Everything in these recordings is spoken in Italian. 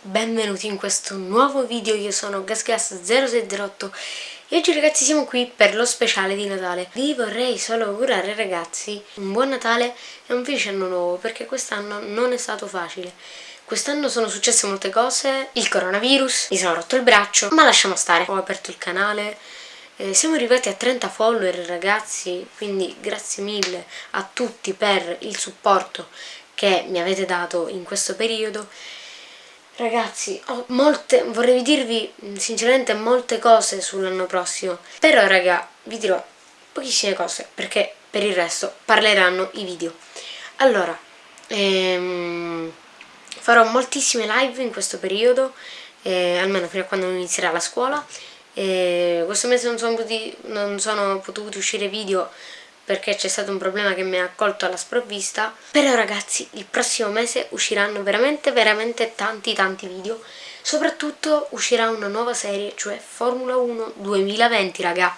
benvenuti in questo nuovo video, io sono GasGas0608 e oggi ragazzi siamo qui per lo speciale di Natale. Vi vorrei solo augurare ragazzi un buon Natale e un felice anno nuovo perché quest'anno non è stato facile. Quest'anno sono successe molte cose, il coronavirus, mi sono rotto il braccio, ma lasciamo stare. Ho aperto il canale, eh, siamo arrivati a 30 follower ragazzi, quindi grazie mille a tutti per il supporto che mi avete dato in questo periodo Ragazzi, molte, vorrei dirvi sinceramente molte cose sull'anno prossimo, però raga, vi dirò pochissime cose, perché per il resto parleranno i video. Allora, ehm, farò moltissime live in questo periodo, eh, almeno fino a quando inizierà la scuola, eh, questo mese non sono, potuti, non sono potuti uscire video perché c'è stato un problema che mi ha colto alla sprovvista. Però ragazzi il prossimo mese usciranno veramente veramente tanti tanti video. Soprattutto uscirà una nuova serie cioè Formula 1 2020 raga.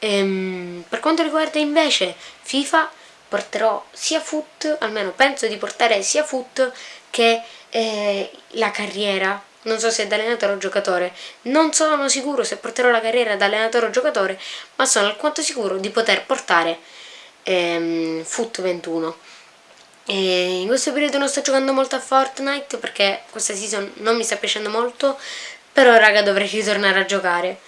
Ehm, per quanto riguarda invece FIFA porterò sia foot almeno penso di portare sia foot che eh, la carriera. Non so se da allenatore o giocatore, non sono sicuro se porterò la carriera da allenatore o giocatore, ma sono alquanto sicuro di poter portare ehm, Foot 21 e in questo periodo non sto giocando molto a Fortnite perché questa season non mi sta piacendo molto però raga dovrei ritornare a giocare.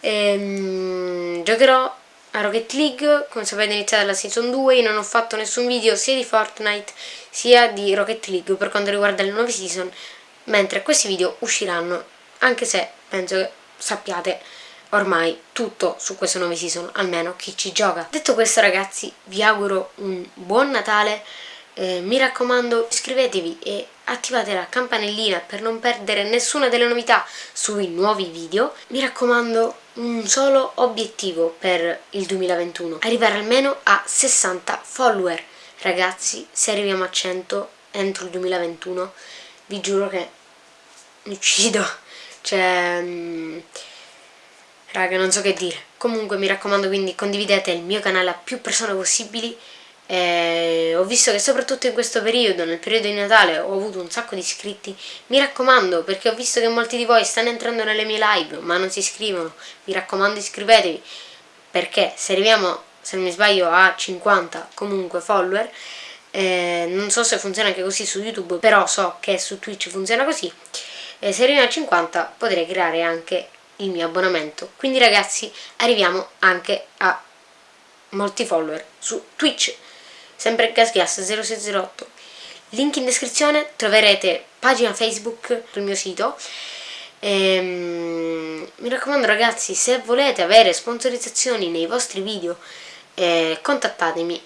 Ehm, giocherò a Rocket League come sapete è iniziata la season 2 io non ho fatto nessun video sia di Fortnite sia di Rocket League per quanto riguarda le nuove season mentre questi video usciranno anche se penso che sappiate ormai tutto su queste nuove season, almeno chi ci gioca. Detto questo ragazzi, vi auguro un buon Natale, eh, mi raccomando iscrivetevi e attivate la campanellina per non perdere nessuna delle novità sui nuovi video. Mi raccomando un solo obiettivo per il 2021, arrivare almeno a 60 follower. Ragazzi, se arriviamo a 100 entro il 2021, vi giuro che mi uccido. Cioè... Raga, non so che dire. Comunque mi raccomando quindi condividete il mio canale a più persone possibili. Eh, ho visto che soprattutto in questo periodo, nel periodo di Natale, ho avuto un sacco di iscritti. Mi raccomando, perché ho visto che molti di voi stanno entrando nelle mie live, ma non si iscrivono. Mi raccomando iscrivetevi, perché se arriviamo, se non mi sbaglio, a 50 comunque follower, eh, non so se funziona anche così su YouTube, però so che su Twitch funziona così. Eh, se arriviamo a 50 potrei creare anche il mio abbonamento. Quindi ragazzi arriviamo anche a molti follower su Twitch. Sempre GasGas0608 link in descrizione troverete pagina Facebook sul mio sito. Ehm, mi raccomando ragazzi se volete avere sponsorizzazioni nei vostri video eh, contattatemi.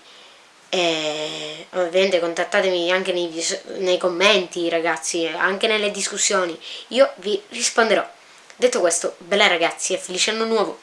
Eh, ovviamente contattatemi anche nei, nei commenti ragazzi anche nelle discussioni. Io vi risponderò Detto questo, bella ragazzi e felice anno nuovo!